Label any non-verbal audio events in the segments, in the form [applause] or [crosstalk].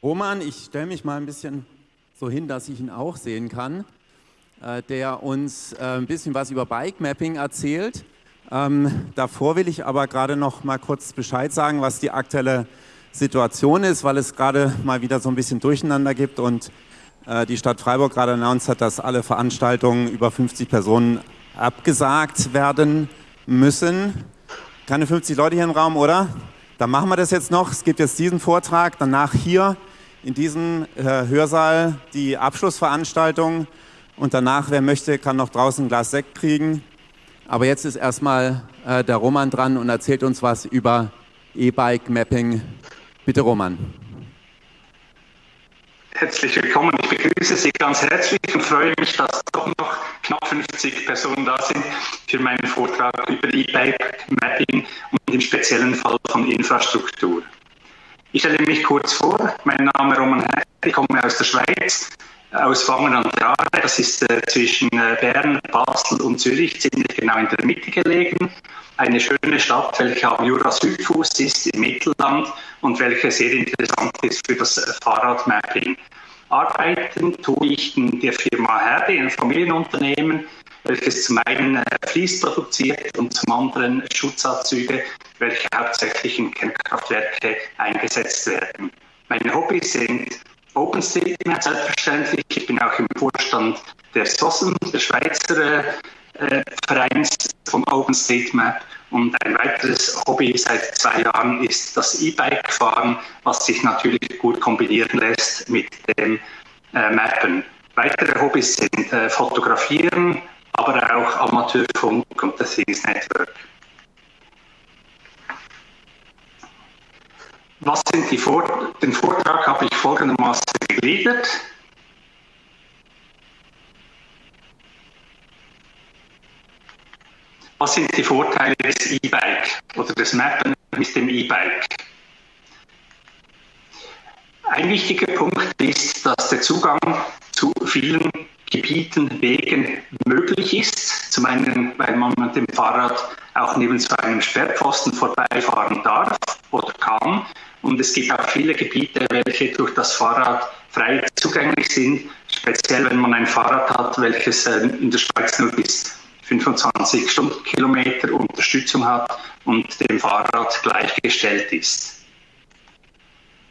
Roman, ich stelle mich mal ein bisschen so hin, dass ich ihn auch sehen kann, äh, der uns äh, ein bisschen was über Bike Mapping erzählt. Ähm, davor will ich aber gerade noch mal kurz Bescheid sagen, was die aktuelle Situation ist, weil es gerade mal wieder so ein bisschen Durcheinander gibt und äh, die Stadt Freiburg gerade announced hat, dass alle Veranstaltungen über 50 Personen abgesagt werden müssen. Keine 50 Leute hier im Raum, oder? Dann machen wir das jetzt noch. Es gibt jetzt diesen Vortrag, danach hier in diesem äh, Hörsaal die Abschlussveranstaltung und danach, wer möchte, kann noch draußen ein Glas Sekt kriegen. Aber jetzt ist erstmal äh, der Roman dran und erzählt uns was über E-Bike Mapping. Bitte Roman. Herzlich willkommen. Ich begrüße Sie ganz herzlich und freue mich, dass doch noch knapp 50 Personen da sind für meinen Vortrag über E-Bike Mapping und im speziellen Fall von Infrastruktur. Ich stelle mich kurz vor. Mein Name ist Roman Herr, ich komme aus der Schweiz, aus Wangen an der Aare. Das ist äh, zwischen äh, Bern, Basel und Zürich, ziemlich genau in der Mitte gelegen. Eine schöne Stadt, welche am Jura-Südfuß ist, im Mittelland und welche sehr interessant ist für das äh, Fahrradmapping. Arbeiten tue ich in der Firma Herde, ein Familienunternehmen, welches zum einen äh, Fließ produziert und zum anderen Schutzanzüge, welche hauptsächlich in Kernkraftwerke eingesetzt werden. Meine Hobbys sind OpenStreetMap selbstverständlich. Ich bin auch im Vorstand der SOSM, der Schweizer äh, Vereins von OpenStreetMap. Und ein weiteres Hobby seit zwei Jahren ist das E-Bike-Fahren, was sich natürlich gut kombinieren lässt mit dem äh, Mappen. Weitere Hobbys sind äh, Fotografieren, aber auch Amateurfunk und das Things Network. Was sind die Vor den Vortrag habe ich folgendermaßen gegliedert. Was sind die Vorteile des E-Bike oder des Mappen mit dem E-Bike? Ein wichtiger Punkt ist, dass der Zugang zu vielen Gebieten, Wegen möglich ist. Zum einen, weil man mit dem Fahrrad auch neben so einem Sperrpfosten vorbeifahren darf oder kann. Und es gibt auch viele Gebiete, welche durch das Fahrrad frei zugänglich sind, speziell wenn man ein Fahrrad hat, welches äh, in der Schweiz nur bis 25 Stundenkilometer Unterstützung hat und dem Fahrrad gleichgestellt ist.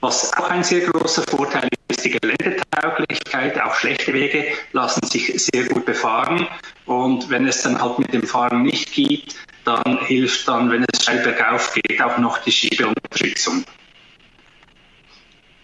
Was auch ein sehr großer Vorteil ist, die Geländetauglichkeit. Auch schlechte Wege lassen sich sehr gut befahren. Und wenn es dann halt mit dem Fahren nicht geht, dann hilft dann, wenn es steil bergauf geht, auch noch die Schiebeunterstützung.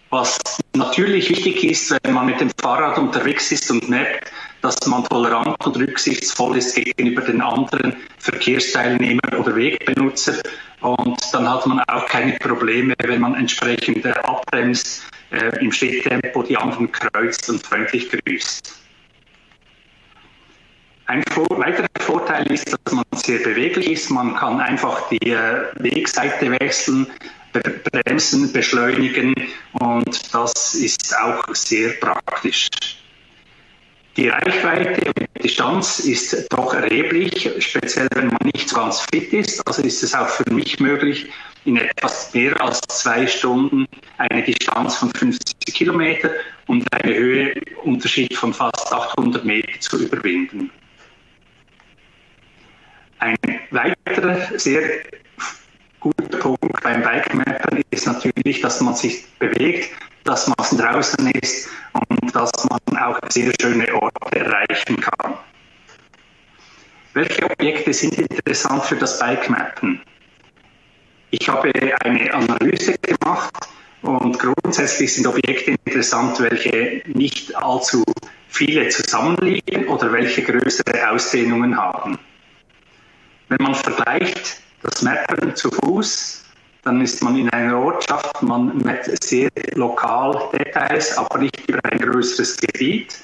Was natürlich wichtig ist, wenn man mit dem Fahrrad unterwegs ist und merkt, dass man tolerant und rücksichtsvoll ist gegenüber den anderen Verkehrsteilnehmern oder Wegbenutzer. Und dann hat man auch keine Probleme, wenn man entsprechend abbremst, äh, im Schritttempo die anderen kreuzt und freundlich grüßt. Ein weiterer Vorteil ist, dass man sehr beweglich ist. Man kann einfach die äh, Wegseite wechseln, bremsen, beschleunigen und das ist auch sehr praktisch. Die Reichweite und die Distanz ist doch erheblich, speziell wenn man nicht ganz fit ist. Also ist es auch für mich möglich, in etwas mehr als zwei Stunden eine Distanz von 50 Kilometer und einen Höheunterschied von fast 800 Meter zu überwinden. Ein weiterer sehr guter Punkt beim Bikemappern ist natürlich, dass man sich bewegt, dass man draußen ist und dass man auch sehr schöne Orte erreichen kann. Welche Objekte sind interessant für das Bikemappen? Ich habe eine Analyse gemacht und grundsätzlich sind Objekte interessant, welche nicht allzu viele zusammenliegen oder welche größere Ausdehnungen haben. Wenn man vergleicht das Mappen zu Fuß, dann ist man in einer Ortschaft, man mit sehr lokal Details, aber nicht über ein größeres Gebiet.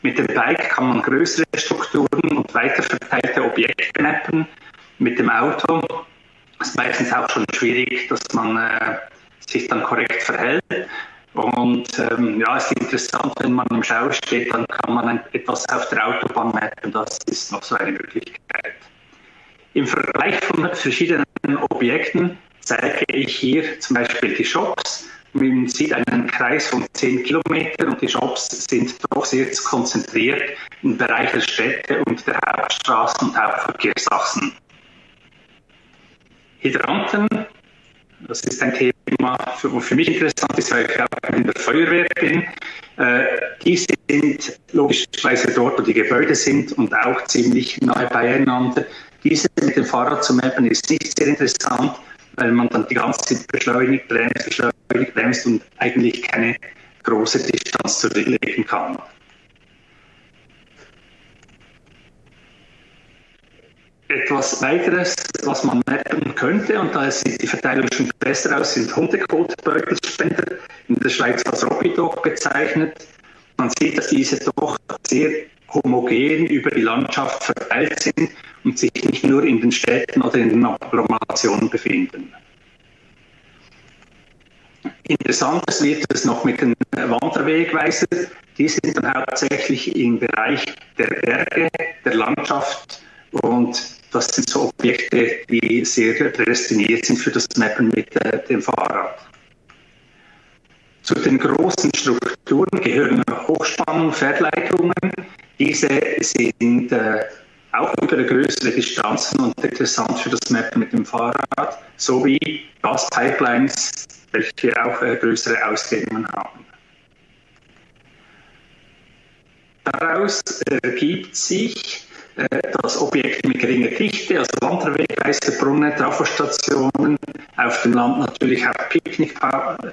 Mit dem Bike kann man größere Strukturen und weiter verteilte Objekte mappen. Mit dem Auto ist meistens auch schon schwierig, dass man äh, sich dann korrekt verhält. Und ähm, ja, es ist interessant, wenn man im Schau steht, dann kann man etwas auf der Autobahn mappen. Das ist noch so eine Möglichkeit. Im Vergleich von verschiedenen Objekten zeige ich hier zum Beispiel die Shops. Man sieht einen Kreis von 10 Kilometern und die Shops sind doch sehr konzentriert im Bereich der Städte und der Hauptstraßen und Hauptverkehrsachsen. Hydranten, das ist ein Thema, für, für mich interessant ist, weil ich auch in der Feuerwehr bin. Äh, die sind logischerweise dort, wo die Gebäude sind und auch ziemlich nahe beieinander. Diese mit dem Fahrrad zu mappen ist nicht sehr interessant, weil man dann die ganze Zeit beschleunigt, bremst, beschleunigt, bremst und eigentlich keine große Distanz zurücklegen kann. Etwas weiteres, was man mappen könnte, und da sieht die Verteilung schon besser aus, sind Hundekotbeutelspender, in der Schweiz als Robidog bezeichnet. Man sieht, dass diese doch sehr homogen über die Landschaft verteilt sind und sich nicht nur in den Städten oder in den Agglomerationen befinden. Interessantes wird es noch mit den Wanderwegweisern. Die sind dann hauptsächlich im Bereich der Berge, der Landschaft und das sind so Objekte, die sehr prädestiniert sind für das Mappen mit äh, dem Fahrrad. Zu den großen Strukturen gehören Hochspannung, Verleitungen. Diese sind äh, auch über größere Distanzen und interessant für das Mappen mit dem Fahrrad, sowie Gaspipelines, welche auch äh, größere Ausdehnungen haben. Daraus ergibt sich äh, dass Objekte mit geringer Dichte, also Wanderwegweise, Brunnen, Trafostationen, auf dem Land natürlich auch Picknick,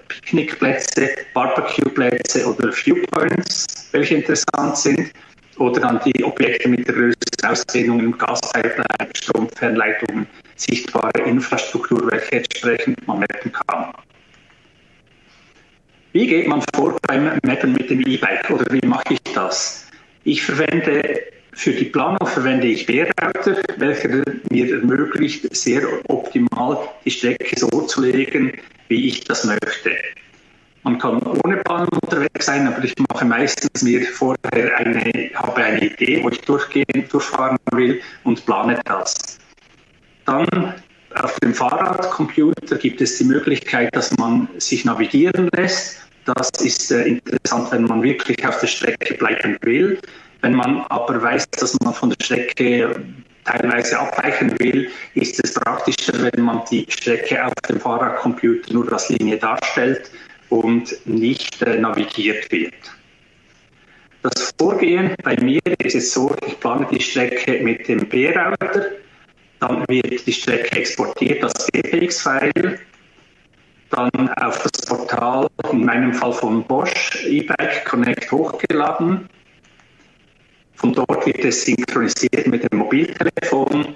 Picknickplätze, Barbecueplätze oder Viewpoints, welche interessant sind, oder dann die Objekte mit der größten Ausdehnung im Gaspipeline, Stromfernleitungen, sichtbare Infrastruktur, welche entsprechend man mappen kann. Wie geht man vor beim Mappen mit dem E-Bike oder wie mache ich das? Ich verwende für die Planung verwende ich B-Router, welcher mir ermöglicht, sehr optimal die Strecke so zu legen, wie ich das möchte. Man kann ohne Bahn unterwegs sein, aber ich mache meistens mir vorher eine, habe eine Idee, wo ich durchgehen, durchfahren will und plane das. Dann auf dem Fahrradcomputer gibt es die Möglichkeit, dass man sich navigieren lässt. Das ist äh, interessant, wenn man wirklich auf der Strecke bleiben will. Wenn man aber weiß, dass man von der Strecke teilweise abweichen will, ist es praktischer, wenn man die Strecke auf dem Fahrradcomputer nur als Linie darstellt und nicht äh, navigiert wird. Das Vorgehen bei mir ist es so, ich plane die Strecke mit dem B-Router, dann wird die Strecke exportiert als GPX-File, dann auf das Portal, in meinem Fall von Bosch, eBike Connect hochgeladen, von dort wird es synchronisiert mit dem Mobiltelefon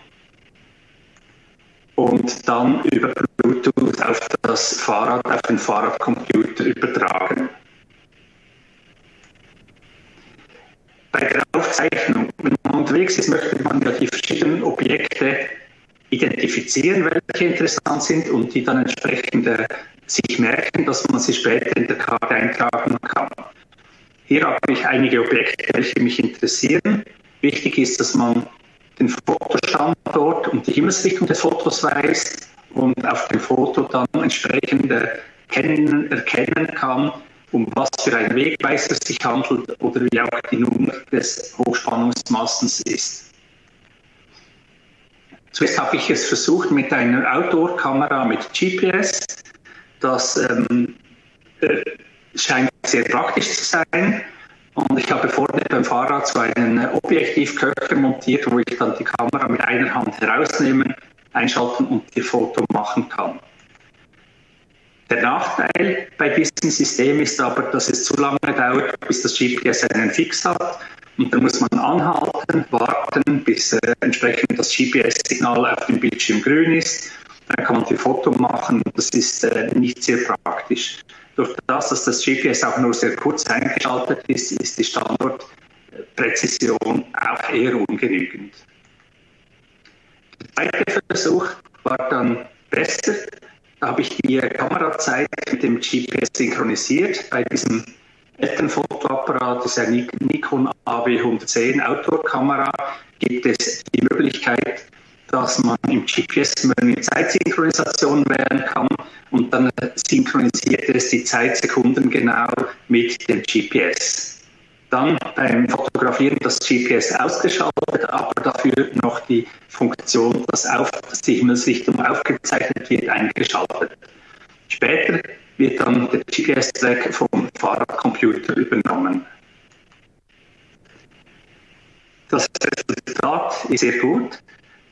und dann über Bluetooth auf das Fahrrad, auf den Fahrradcomputer übertragen. Bei der Aufzeichnung, wenn man unterwegs ist, möchte man ja die verschiedenen Objekte identifizieren, welche interessant sind und die dann entsprechend äh, sich merken, dass man sie später in der Karte eintragen kann. Hier habe ich einige Objekte, welche mich interessieren. Wichtig ist, dass man den Fotostandort und die Himmelsrichtung des Fotos weiß und auf dem Foto dann entsprechend erkennen, kann, um was für ein Wegweiser sich handelt oder wie auch die Nummer des Hochspannungsmastens ist. Zuerst habe ich es versucht mit einer Outdoor-Kamera mit GPS. Das ähm, äh, scheint sehr praktisch zu sein. Und ich habe vorne beim Fahrrad so einen Objektivköcher montiert, wo ich dann die Kamera mit einer Hand herausnehmen, einschalten und die Foto machen kann. Der Nachteil bei diesem System ist aber, dass es zu lange dauert, bis das GPS einen Fix hat. Und da muss man anhalten, warten, bis äh, entsprechend das GPS-Signal auf dem Bildschirm grün ist. Dann kann man die Foto machen. Das ist äh, nicht sehr praktisch. Durch das, dass das GPS auch nur sehr kurz eingeschaltet ist, ist die Standortpräzision auch eher ungenügend. Der zweite Versuch war dann besser. Da habe ich die Kamerazeit mit dem GPS synchronisiert. Bei diesem Elternfotoapparat, das ist ein Nikon AW110 Outdoor-Kamera, gibt es die Möglichkeit, dass man im GPS eine Zeitsynchronisation wählen kann und dann synchronisiert es die Zeitsekunden genau mit dem GPS. Dann beim Fotografieren das GPS ausgeschaltet, aber dafür noch die Funktion, dass auf, die Himmelsrichtung aufgezeichnet wird, eingeschaltet. Später wird dann der GPS-Track vom Fahrradcomputer übernommen. Das Resultat ist sehr gut.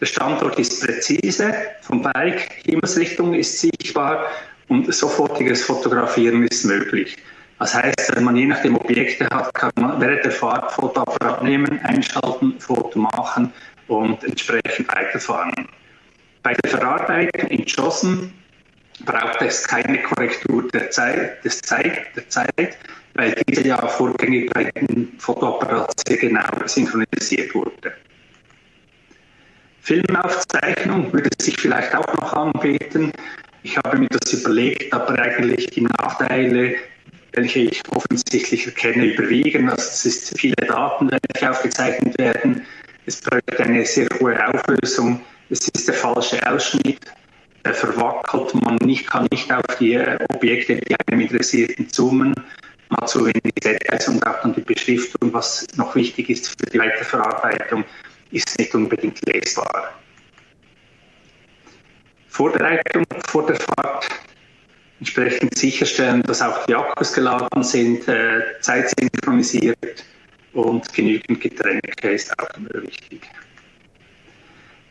Der Standort ist präzise, vom Bike, Himmelsrichtung ist sichtbar und sofortiges Fotografieren ist möglich. Das heißt, wenn man je nachdem Objekte hat, kann man während der Fahrt Fotoapparat nehmen, einschalten, Foto machen und entsprechend weiterfahren. Bei der Verarbeitung in JOSM braucht es keine Korrektur der Zeit, des Zeit, der Zeit, weil diese ja vorgängig bei dem Fotoapparat sehr genau synchronisiert wurde. Filmaufzeichnung würde sich vielleicht auch noch anbieten. Ich habe mir das überlegt, aber eigentlich die Nachteile, welche ich offensichtlich erkenne, überwiegen. Also es ist viele Daten, welche aufgezeichnet werden. Es braucht eine sehr hohe Auflösung. Es ist der falsche Ausschnitt verwackelt. Man nicht, kann nicht auf die Objekte, die einem interessierten, zoomen. Man hat zu wenig Details und auch dann die Beschriftung, was noch wichtig ist für die Weiterverarbeitung, ist nicht unbedingt lesbar. Vorbereitung vor der Fahrt entsprechend sicherstellen, dass auch die Akkus geladen sind, äh, zeitsynchronisiert und genügend Getränke ist auch immer wichtig.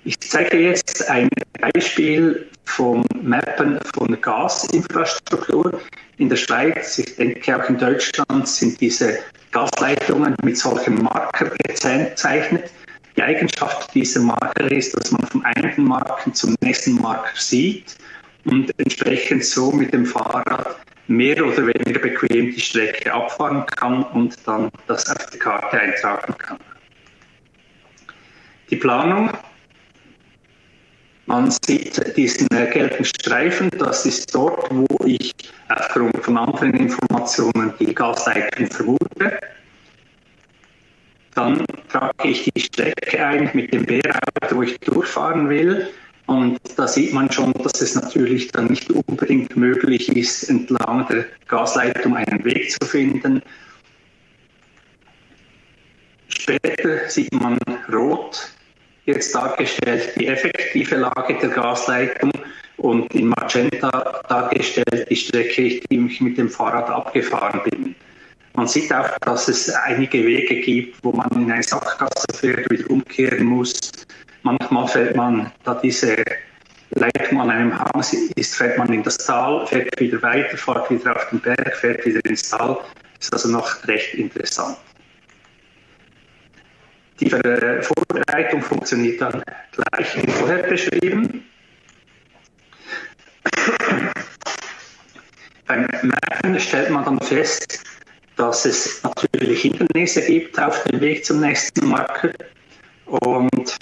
Ich zeige jetzt ein Beispiel vom Mappen von Gasinfrastruktur in der Schweiz. Ich denke auch in Deutschland sind diese Gasleitungen mit solchen Marker gezeichnet. Die Eigenschaft dieser Marker ist, dass man vom einen Marken zum nächsten Marker sieht und entsprechend so mit dem Fahrrad mehr oder weniger bequem die Strecke abfahren kann und dann das auf die Karte eintragen kann. Die Planung man sieht diesen gelben Streifen, das ist dort, wo ich aufgrund von anderen Informationen die Gasleitung vermute. Dann trage ich die Strecke ein mit dem Bärauto, wo ich durchfahren will. Und da sieht man schon, dass es natürlich dann nicht unbedingt möglich ist, entlang der Gasleitung einen Weg zu finden. Später sieht man rot, jetzt dargestellt die effektive Lage der Gasleitung und in Magenta dargestellt die Strecke, die ich mit dem Fahrrad abgefahren bin. Man sieht auch, dass es einige Wege gibt, wo man in eine Sackgasse fährt, wieder umkehren muss. Manchmal fällt man, da diese Leitung an einem Hang ist, fährt man in das Tal, fährt wieder weiter, fährt wieder auf den Berg, fährt wieder ins Tal. Ist also noch recht interessant. Die Vorbereitung funktioniert dann gleich wie vorher beschrieben. Beim Merken stellt man dann fest, dass es natürlich Hindernisse gibt auf dem Weg zum nächsten Marker und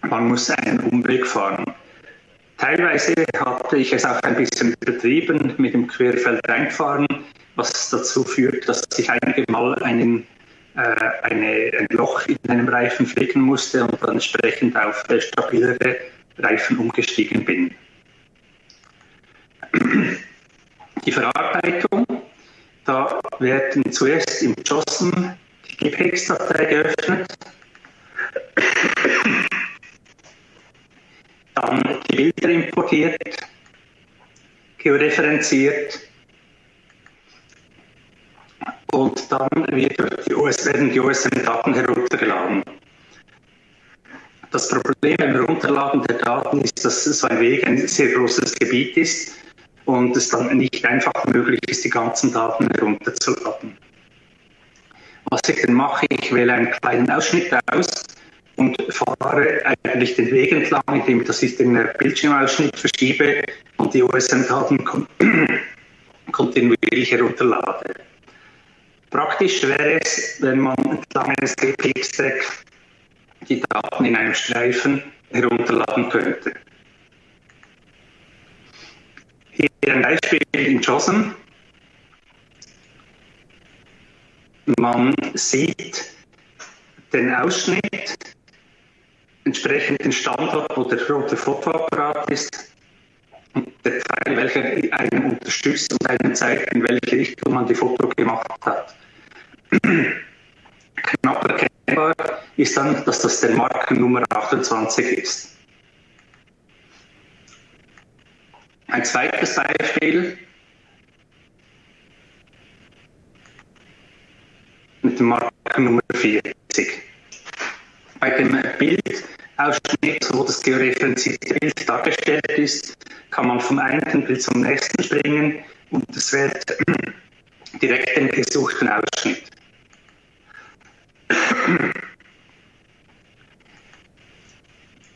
man muss einen Umweg fahren. Teilweise hatte ich es auch ein bisschen übertrieben mit dem Querfeld reinfahren, was dazu führt, dass ich einige Mal einen äh, eine, ein Loch in einem Reifen flicken musste und dann entsprechend auf stabilere Reifen umgestiegen bin. Die Verarbeitung, da werden zuerst im JOSM die GPX-Datei geöffnet, dann die Bilder importiert, georeferenziert, und dann die US, werden die OSM-Daten heruntergeladen. Das Problem beim Herunterladen der Daten ist, dass so ein Weg ein sehr großes Gebiet ist und es dann nicht einfach möglich ist, die ganzen Daten herunterzuladen. Was ich dann mache, ich wähle einen kleinen Ausschnitt aus und fahre eigentlich den Weg entlang, indem ich das in den Bildschirmausschnitt verschiebe und die OSM-Daten [clears throat] kontinuierlich herunterlade. Praktisch wäre es, wenn man entlang eines GPX-Track die Daten in einem Streifen herunterladen könnte. Hier ein Beispiel in JOSM. Man sieht den Ausschnitt entsprechend den Standort, wo der rote Fotoapparat ist, und der Pfeil, welcher einen unterstützt und einen zeigt, in welche Richtung man die Foto gemacht hat. Knapp erkennbar ist dann, dass das der Marker Nummer 28 ist. Ein zweites Beispiel mit dem Marker Nummer 40. Bei dem Bildausschnitt, wo das georeferenzierte Bild dargestellt ist, kann man vom einen Bild zum nächsten springen und es wird [clears throat] direkt den gesuchten Ausschnitt.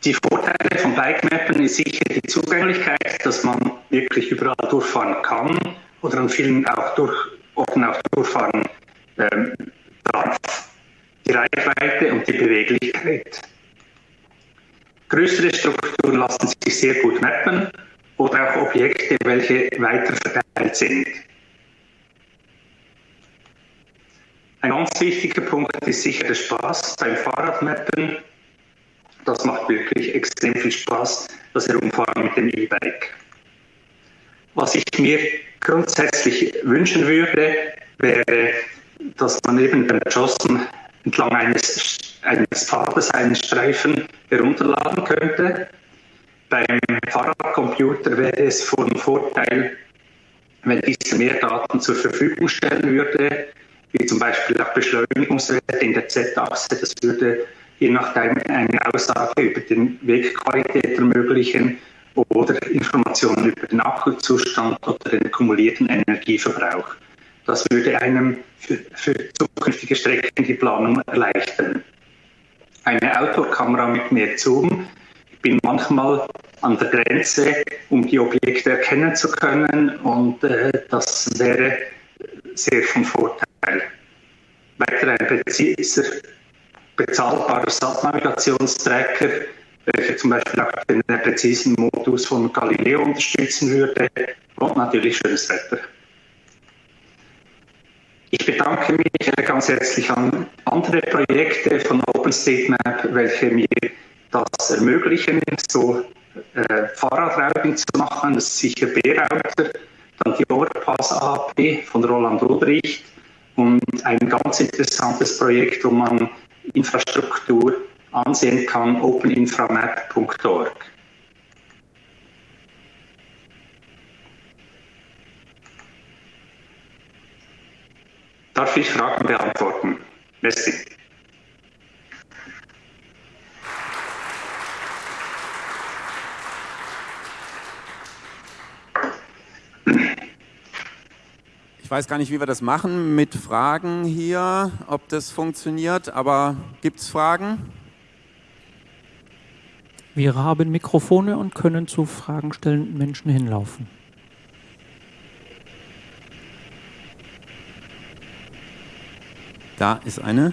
Die Vorteile von Bikemappen ist sicher die Zugänglichkeit, dass man wirklich überall durchfahren kann oder an vielen auch durch, offen auch durchfahren ähm, darf. Die Reichweite und die Beweglichkeit. Größere Strukturen lassen sich sehr gut mappen oder auch Objekte, welche weiter verteilt sind. Ein ganz wichtiger Punkt ist sicher der Spaß beim Fahrradmappen das macht wirklich extrem viel Spaß, das Herumfahren mit dem E-Bike. Was ich mir grundsätzlich wünschen würde, wäre, dass man eben beim Jossen entlang eines, eines Pfades einen Streifen herunterladen könnte. Beim Fahrradcomputer wäre es von Vorteil, wenn diese mehr Daten zur Verfügung stellen würde, wie zum Beispiel auch Beschleunigungswerte in der Z-Achse. Das würde je nachdem eine Aussage über den Wegqualität ermöglichen oder Informationen über den Akkuzustand oder den kumulierten Energieverbrauch. Das würde einem für, für zukünftige Strecken die Planung erleichtern. Eine Outdoor-Kamera mit mehr Zoom. Ich bin manchmal an der Grenze, um die Objekte erkennen zu können und äh, das wäre sehr von Vorteil. Weiter ein präziser bezahlbarer Satnavigationstracker, welcher zum Beispiel auch den präzisen Modus von Galileo unterstützen würde und natürlich schönes Wetter. Ich bedanke mich ganz herzlich an andere Projekte von OpenStreetMap, welche mir das ermöglichen, so äh, Fahrradrouting zu machen. Das ist sicher B-Router, dann die Overpass AP von Roland Ulbricht und ein ganz interessantes Projekt, wo man Infrastruktur ansehen kann, openinframap.org. Darf ich Fragen beantworten? Merci. Ich weiß gar nicht, wie wir das machen mit Fragen hier, ob das funktioniert, aber gibt es Fragen? Wir haben Mikrofone und können zu Fragen stellenden Menschen hinlaufen. Da ist eine.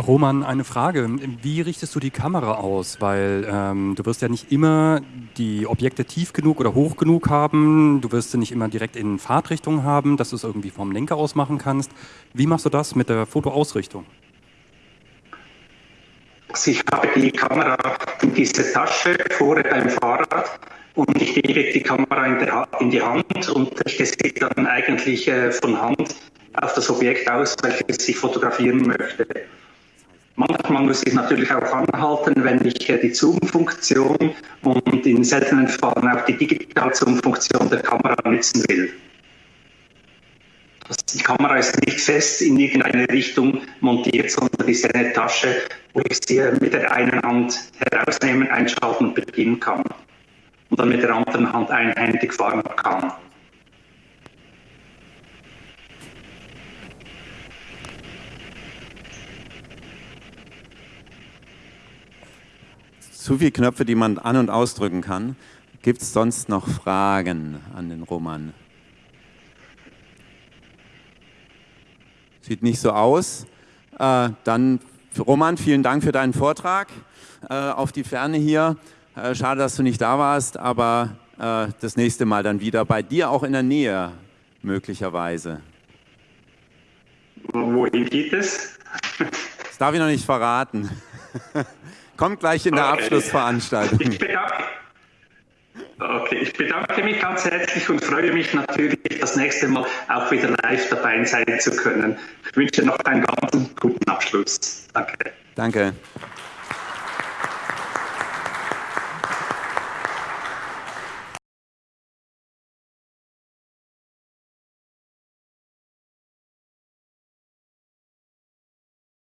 Roman, eine Frage. Wie richtest du die Kamera aus? Weil ähm, du wirst ja nicht immer die Objekte tief genug oder hoch genug haben. Du wirst sie nicht immer direkt in Fahrtrichtung haben, dass du es irgendwie vom Lenker aus machen kannst. Wie machst du das mit der Fotoausrichtung? Also ich habe die Kamera in diese Tasche vorne beim Fahrrad und ich gebe die Kamera in, der, in die Hand und richte sie dann eigentlich äh, von Hand auf das Objekt aus, welches ich fotografieren möchte. Manchmal muss ich natürlich auch anhalten, wenn ich die Zoom-Funktion und in seltenen Fällen auch die Digital-Zoom-Funktion der Kamera nutzen will. Also die Kamera ist nicht fest in irgendeine Richtung montiert, sondern ist eine Tasche, wo ich sie mit der einen Hand herausnehmen, einschalten und bedienen kann. Und dann mit der anderen Hand einhändig fahren kann. Zu viele Knöpfe, die man an- und ausdrücken kann. Gibt es sonst noch Fragen an den Roman? Sieht nicht so aus. Äh, dann, Roman, vielen Dank für deinen Vortrag äh, auf die Ferne hier. Äh, schade, dass du nicht da warst, aber äh, das nächste Mal dann wieder bei dir auch in der Nähe möglicherweise. Wohin geht es? Das darf ich noch nicht verraten. [laughs] Kommt gleich in der Okay. Abschlussveranstaltung. Ich bedanke, okay, ich bedanke mich ganz herzlich und freue mich natürlich, das nächste Mal auch wieder live dabei sein zu können. Ich wünsche noch einen ganz guten Abschluss. Danke. Danke.